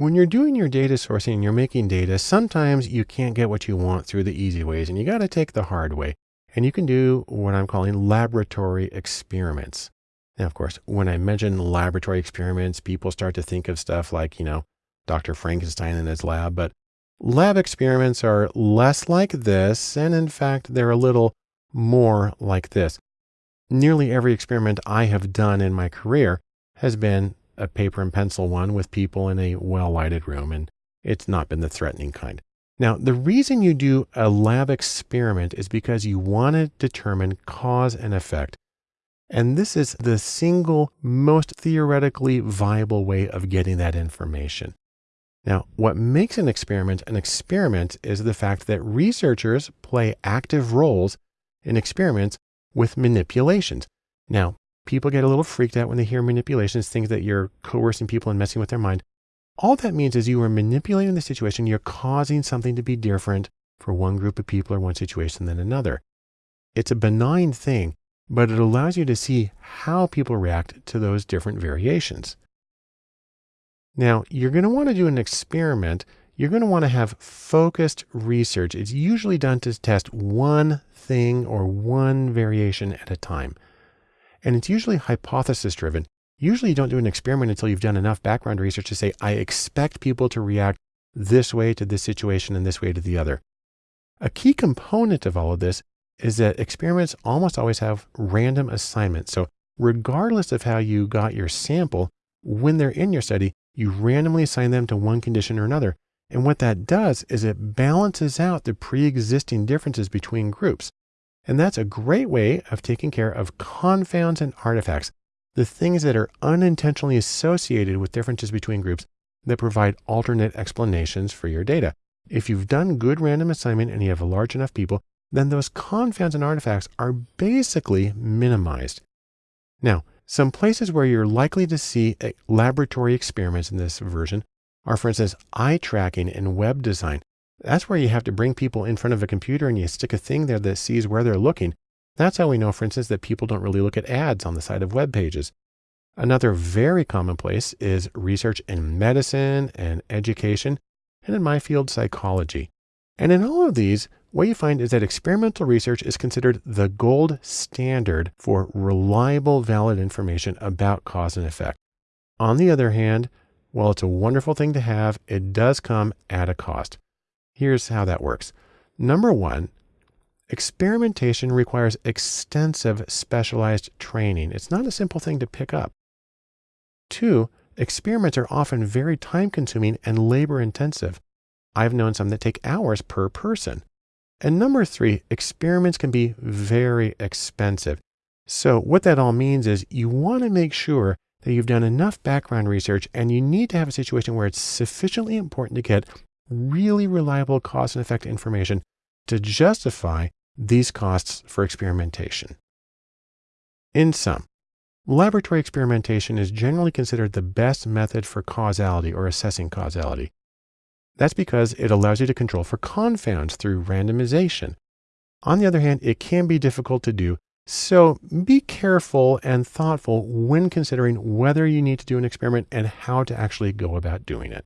When you're doing your data sourcing and you're making data, sometimes you can't get what you want through the easy ways and you got to take the hard way. And you can do what I'm calling laboratory experiments. Now, of course, when I mention laboratory experiments, people start to think of stuff like, you know, Dr. Frankenstein in his lab, but lab experiments are less like this. And in fact, they're a little more like this. Nearly every experiment I have done in my career has been a paper and pencil one with people in a well lighted room, and it's not been the threatening kind. Now, the reason you do a lab experiment is because you want to determine cause and effect. And this is the single most theoretically viable way of getting that information. Now, what makes an experiment an experiment is the fact that researchers play active roles in experiments with manipulations. Now, People get a little freaked out when they hear manipulations, things that you're coercing people and messing with their mind. All that means is you are manipulating the situation. You're causing something to be different for one group of people or one situation than another. It's a benign thing, but it allows you to see how people react to those different variations. Now, you're going to want to do an experiment. You're going to want to have focused research. It's usually done to test one thing or one variation at a time. And it's usually hypothesis driven. Usually you don't do an experiment until you've done enough background research to say, I expect people to react this way to this situation and this way to the other. A key component of all of this is that experiments almost always have random assignments. So regardless of how you got your sample, when they're in your study, you randomly assign them to one condition or another. And what that does is it balances out the pre-existing differences between groups. And that's a great way of taking care of confounds and artifacts, the things that are unintentionally associated with differences between groups that provide alternate explanations for your data. If you've done good random assignment and you have a large enough people, then those confounds and artifacts are basically minimized. Now, some places where you're likely to see laboratory experiments in this version are, for instance, eye tracking and web design. That's where you have to bring people in front of a computer and you stick a thing there that sees where they're looking. That's how we know, for instance, that people don't really look at ads on the side of web pages. Another very common place is research in medicine and education, and in my field, psychology. And in all of these, what you find is that experimental research is considered the gold standard for reliable, valid information about cause and effect. On the other hand, while it's a wonderful thing to have, it does come at a cost. Here's how that works. Number one, experimentation requires extensive specialized training. It's not a simple thing to pick up. Two, experiments are often very time consuming and labor intensive. I've known some that take hours per person. And number three, experiments can be very expensive. So what that all means is you want to make sure that you've done enough background research and you need to have a situation where it's sufficiently important to get really reliable cause and effect information to justify these costs for experimentation. In sum, laboratory experimentation is generally considered the best method for causality or assessing causality. That's because it allows you to control for confounds through randomization. On the other hand, it can be difficult to do, so be careful and thoughtful when considering whether you need to do an experiment and how to actually go about doing it.